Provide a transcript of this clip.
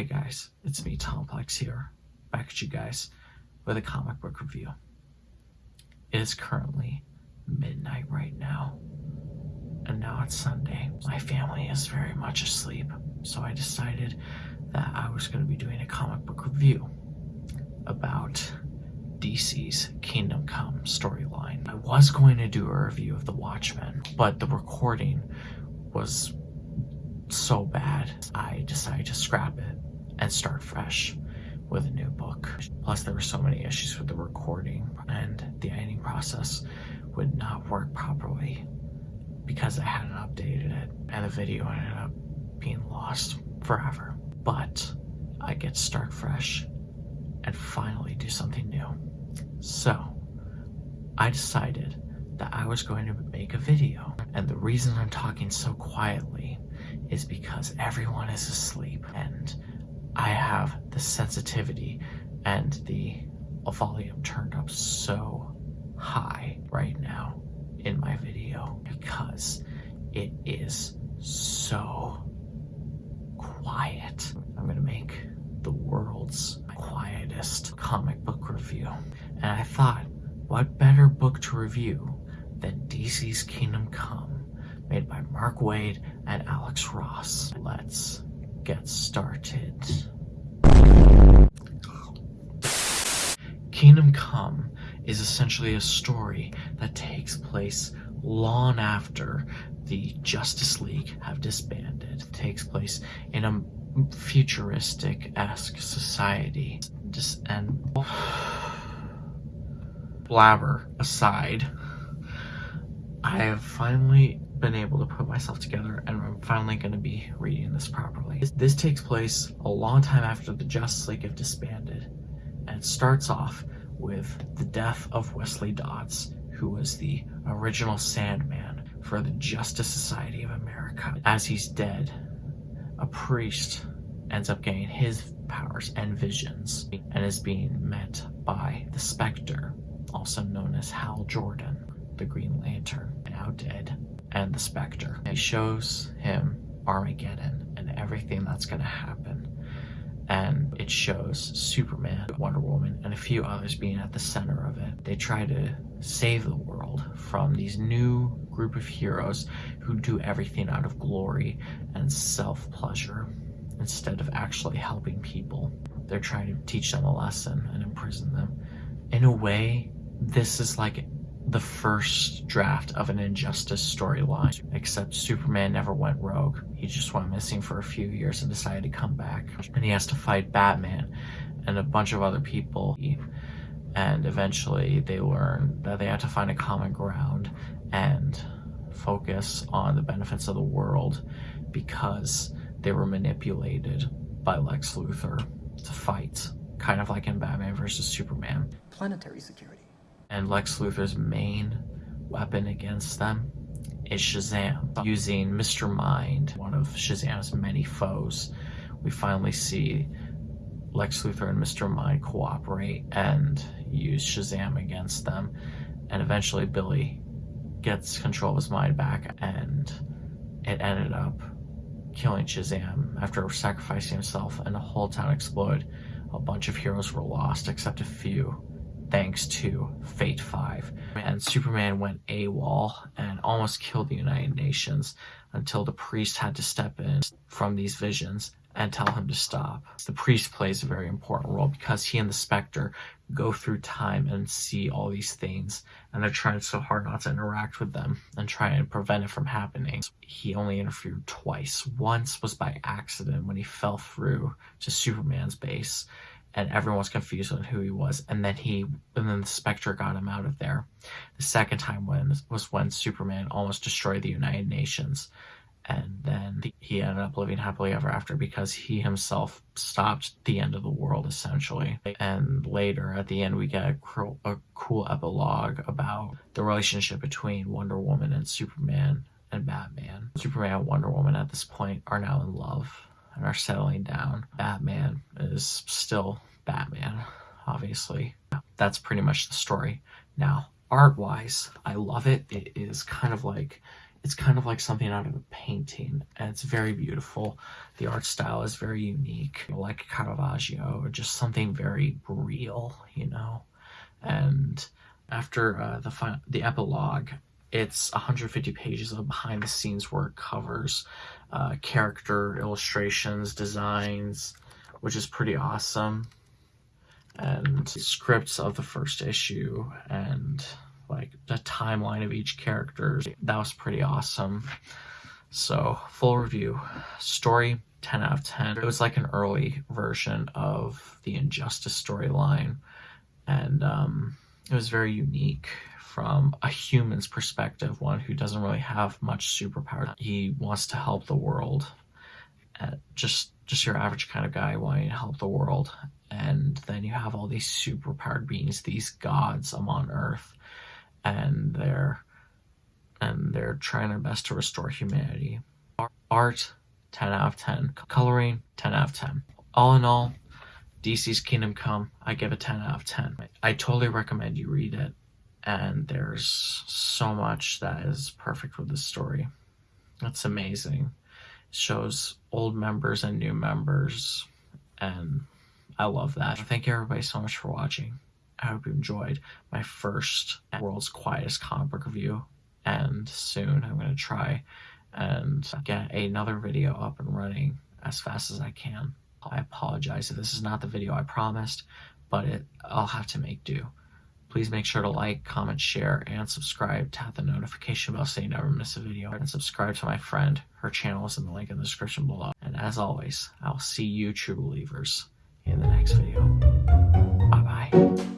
Hey guys, it's me, Tomplex here, back at you guys with a comic book review. It is currently midnight right now, and now it's Sunday. My family is very much asleep, so I decided that I was going to be doing a comic book review about DC's Kingdom Come storyline. I was going to do a review of The Watchmen, but the recording was so bad, I decided to scrap it and start fresh with a new book. Plus, there were so many issues with the recording, and the editing process would not work properly because I hadn't updated it, and the video ended up being lost forever. But I get to start fresh and finally do something new. So, I decided that I was going to make a video, and the reason I'm talking so quietly is because everyone is asleep and I have the sensitivity and the volume turned up so high right now in my video because it is so quiet. I'm gonna make the world's quietest comic book review. And I thought, what better book to review than DC's Kingdom Come made by Mark Waid and Alex Ross. Let's get started. Kingdom Come is essentially a story that takes place long after the Justice League have disbanded. It takes place in a futuristic-esque society. Just and blabber aside, I have finally been able to put myself together and I'm finally going to be reading this properly. This, this takes place a long time after the Justice League have disbanded and starts off with the death of Wesley Dodds who was the original Sandman for the Justice Society of America. As he's dead, a priest ends up getting his powers and visions and is being met by the Spectre, also known as Hal Jordan, the Green Lantern, now dead and the Spectre. It shows him Armageddon and everything that's going to happen. And it shows Superman, Wonder Woman, and a few others being at the center of it. They try to save the world from these new group of heroes who do everything out of glory and self-pleasure instead of actually helping people. They're trying to teach them a lesson and imprison them. In a way, this is like the first draft of an Injustice storyline, except Superman never went rogue. He just went missing for a few years and decided to come back. And he has to fight Batman and a bunch of other people. And eventually they learn that they have to find a common ground and focus on the benefits of the world because they were manipulated by Lex Luthor to fight, kind of like in Batman versus Superman. Planetary security and Lex Luthor's main weapon against them is Shazam. Using Mr. Mind, one of Shazam's many foes, we finally see Lex Luthor and Mr. Mind cooperate and use Shazam against them. And eventually Billy gets control of his mind back and it ended up killing Shazam after sacrificing himself and the whole town exploded. A bunch of heroes were lost except a few thanks to Fate 5. And Superman went AWOL and almost killed the United Nations until the priest had to step in from these visions and tell him to stop. The priest plays a very important role because he and the Spectre go through time and see all these things and they're trying so hard not to interact with them and try and prevent it from happening. He only interfered twice. Once was by accident when he fell through to Superman's base and everyone was confused on who he was. And then he, and then the Spectre got him out of there. The second time when was when Superman almost destroyed the United Nations, and then he ended up living happily ever after because he himself stopped the end of the world essentially. And later, at the end, we get a, a cool epilogue about the relationship between Wonder Woman and Superman and Batman. Superman and Wonder Woman at this point are now in love and are settling down. Batman is still Batman, obviously. That's pretty much the story. Now, art-wise, I love it. It is kind of like it's kind of like something out of a painting and it's very beautiful the art style is very unique like caravaggio or just something very real you know and after uh, the the epilogue it's 150 pages of behind the scenes work covers uh, character illustrations designs which is pretty awesome and scripts of the first issue and like the timeline of each character. That was pretty awesome. So, full review. Story 10 out of 10. It was like an early version of the Injustice storyline, and um, it was very unique from a human's perspective, one who doesn't really have much superpower. He wants to help the world. Uh, just just your average kind of guy wanting to help the world. And then you have all these superpowered beings, these gods on Earth and they're and they're trying their best to restore humanity. Art, 10 out of 10. Coloring, 10 out of 10. All in all, DC's Kingdom Come, I give it 10 out of 10. I totally recommend you read it, and there's so much that is perfect with the story. It's amazing. It shows old members and new members, and I love that. Thank you everybody so much for watching. I hope you enjoyed my first world's quietest comic book review. And soon I'm going to try and get another video up and running as fast as I can. I apologize if this is not the video I promised, but it I'll have to make do. Please make sure to like, comment, share, and subscribe. Tap the notification bell so you never miss a video. And subscribe to my friend. Her channel is in the link in the description below. And as always, I'll see you true believers in the next video. Bye bye.